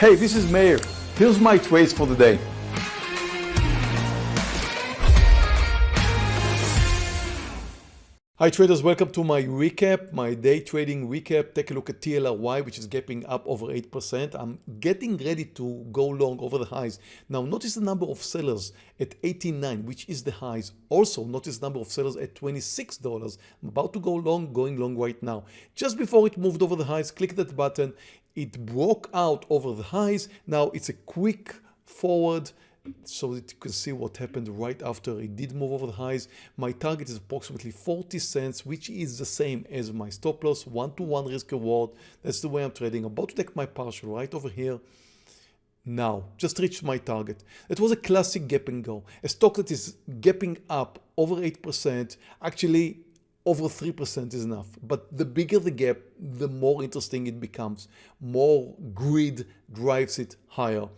Hey, this is Meir. Here's my trades for the day. Hi traders, welcome to my recap, my day trading recap. Take a look at TLRY, which is gapping up over 8%. I'm getting ready to go long over the highs. Now notice the number of sellers at 89, which is the highs. Also notice the number of sellers at $26. I'm about to go long, going long right now. Just before it moved over the highs, click that button. It broke out over the highs. Now it's a quick forward so that you can see what happened right after it did move over the highs. My target is approximately 40 cents, which is the same as my stop loss, one-to-one -one risk reward. That's the way I'm trading. I'm about to take my partial right over here. Now, just reached my target. It was a classic gap and go. A stock that is gapping up over 8%, actually over 3% is enough. But the bigger the gap, the more interesting it becomes. More greed drives it higher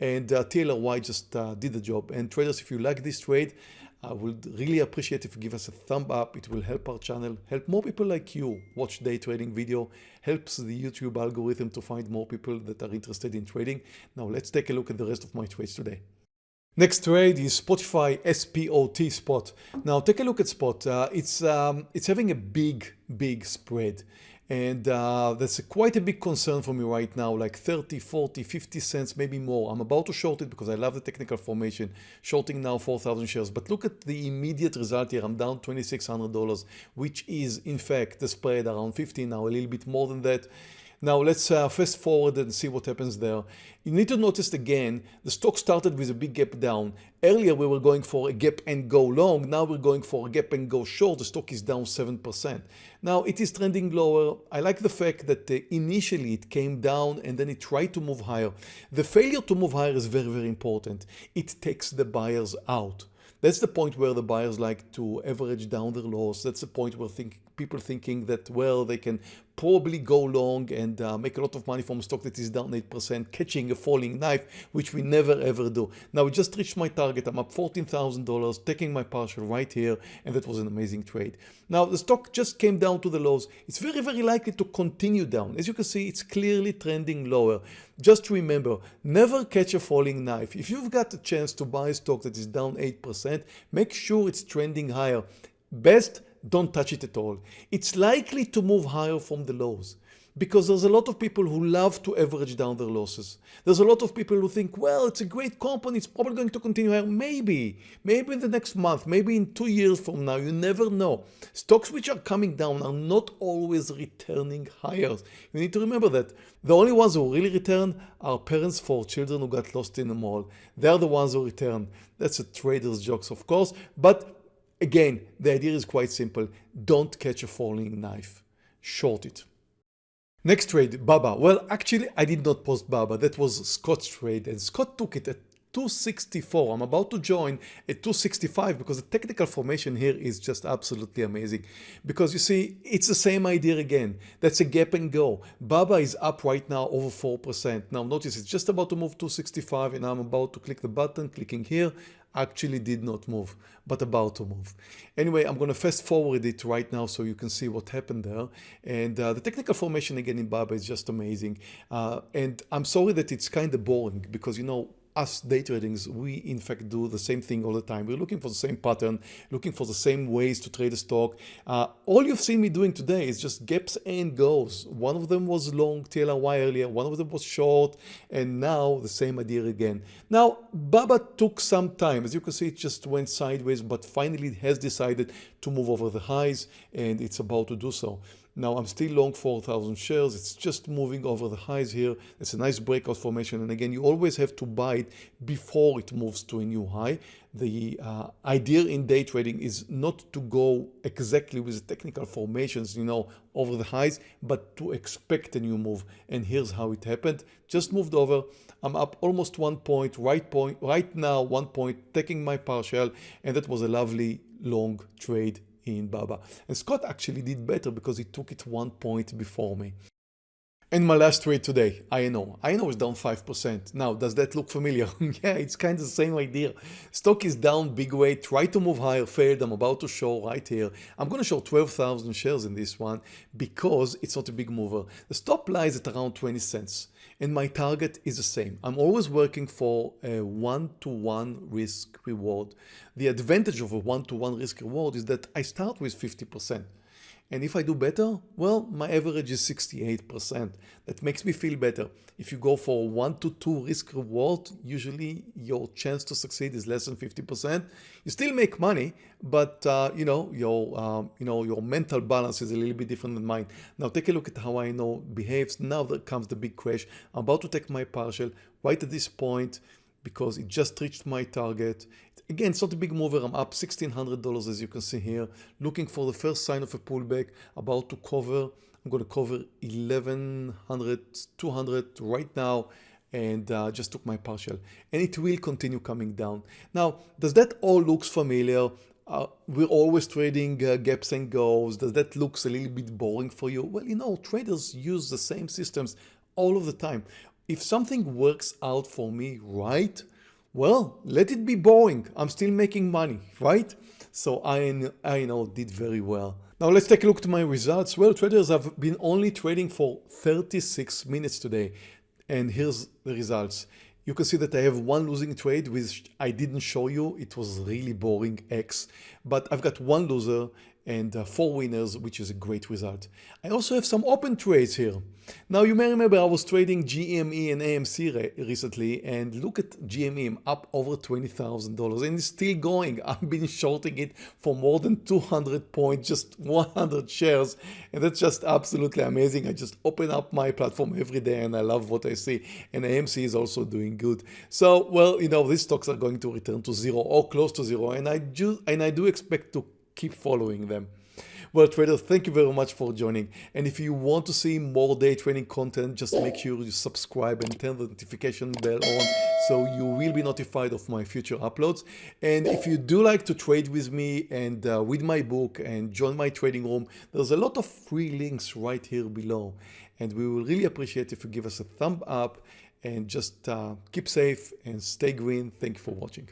and uh, TLRY just uh, did the job. And traders, if you like this trade, I would really appreciate if you give us a thumb up. It will help our channel, help more people like you watch day trading video, helps the YouTube algorithm to find more people that are interested in trading. Now let's take a look at the rest of my trades today. Next trade is Spotify SPOT spot. Now take a look at spot. Uh, it's um, it's having a big big spread and uh, that's a quite a big concern for me right now, like 30, 40, 50 cents, maybe more. I'm about to short it because I love the technical formation, shorting now 4,000 shares. But look at the immediate result here. I'm down $2,600, which is in fact the spread around 15 now, a little bit more than that. Now let's uh, fast forward and see what happens there. You need to notice again, the stock started with a big gap down. Earlier we were going for a gap and go long. Now we're going for a gap and go short. The stock is down 7%. Now it is trending lower. I like the fact that uh, initially it came down and then it tried to move higher. The failure to move higher is very, very important. It takes the buyers out. That's the point where the buyers like to average down their loss. That's the point where think, people thinking that, well, they can probably go long and uh, make a lot of money from a stock that is down 8%, catching a falling knife, which we never ever do. Now, we just reached my target. I'm up $14,000, taking my partial right here, and that was an amazing trade. Now, the stock just came down to the lows. It's very, very likely to continue down. As you can see, it's clearly trending lower. Just remember, never catch a falling knife. If you've got a chance to buy a stock that is down 8%, make sure it's trending higher. Best, don't touch it at all. It's likely to move higher from the lows because there's a lot of people who love to average down their losses. There's a lot of people who think, well, it's a great company, it's probably going to continue higher. Maybe, maybe in the next month, maybe in two years from now, you never know. Stocks which are coming down are not always returning higher. You need to remember that. The only ones who really return are parents for children who got lost in the mall. They're the ones who return. That's a trader's jokes, of course, but Again, the idea is quite simple. Don't catch a falling knife. Short it. Next trade, Baba. Well, actually, I did not post Baba. That was Scott's trade, and Scott took it at 264. I'm about to join at 265 because the technical formation here is just absolutely amazing. Because you see, it's the same idea again. That's a gap and go. Baba is up right now over 4%. Now notice it's just about to move 265 and I'm about to click the button, clicking here actually did not move, but about to move. Anyway, I'm going to fast forward it right now so you can see what happened there. And uh, the technical formation again in Baba is just amazing. Uh, and I'm sorry that it's kind of boring because, you know, us day tradings, we in fact do the same thing all the time. We're looking for the same pattern, looking for the same ways to trade a stock. Uh, all you've seen me doing today is just gaps and goes. One of them was long TLRY earlier, one of them was short, and now the same idea again. Now, Baba took some time. As you can see, it just went sideways, but finally it has decided to move over the highs, and it's about to do so. Now I'm still long 4,000 shares. It's just moving over the highs here. It's a nice breakout formation. And again, you always have to buy it before it moves to a new high. The uh, idea in day trading is not to go exactly with the technical formations, you know, over the highs, but to expect a new move. And here's how it happened. Just moved over. I'm up almost one point, right point, right now, one point, taking my partial. And that was a lovely long trade in Baba. And Scott actually did better because he took it one point before me. And my last trade today, INO. INO is down 5%. Now, does that look familiar? yeah, it's kind of the same idea. Stock is down big way, try to move higher, failed. I'm about to show right here. I'm going to show 12,000 shares in this one because it's not a big mover. The stop lies at around 20 cents and my target is the same. I'm always working for a one-to-one -one risk reward. The advantage of a one-to-one -one risk reward is that I start with 50%. And if I do better, well, my average is 68%. That makes me feel better. If you go for one to two risk reward, usually your chance to succeed is less than 50%. You still make money, but uh, you know your um, you know your mental balance is a little bit different than mine. Now take a look at how INO behaves. Now there comes the big crash. I'm about to take my partial right at this point because it just reached my target. Again, it's not a big mover. I'm up $1,600 as you can see here, looking for the first sign of a pullback, about to cover. I'm going to cover 1100, 200 right now and uh, just took my partial and it will continue coming down. Now, does that all looks familiar? Uh, we're always trading uh, gaps and goes. Does that looks a little bit boring for you? Well, you know, traders use the same systems all of the time. If something works out for me right, well, let it be boring. I'm still making money, right? So I, INO did very well. Now let's take a look to my results. Well, traders have been only trading for 36 minutes today. And here's the results. You can see that I have one losing trade which I didn't show you. It was really boring X, but I've got one loser and uh, four winners, which is a great result. I also have some open trades here. Now you may remember I was trading GME and AMC re recently and look at GME up over $20,000 and it's still going. I've been shorting it for more than 200 points, just 100 shares and that's just absolutely amazing. I just open up my platform every day and I love what I see and AMC is also doing good. So well, you know, these stocks are going to return to zero or close to zero and I do, and I do expect to keep following them. Well, traders, thank you very much for joining. And if you want to see more day trading content, just make sure you subscribe and turn the notification bell on so you will be notified of my future uploads. And if you do like to trade with me and uh, with my book and join my trading room, there's a lot of free links right here below. And we will really appreciate if you give us a thumb up and just uh, keep safe and stay green. Thank you for watching.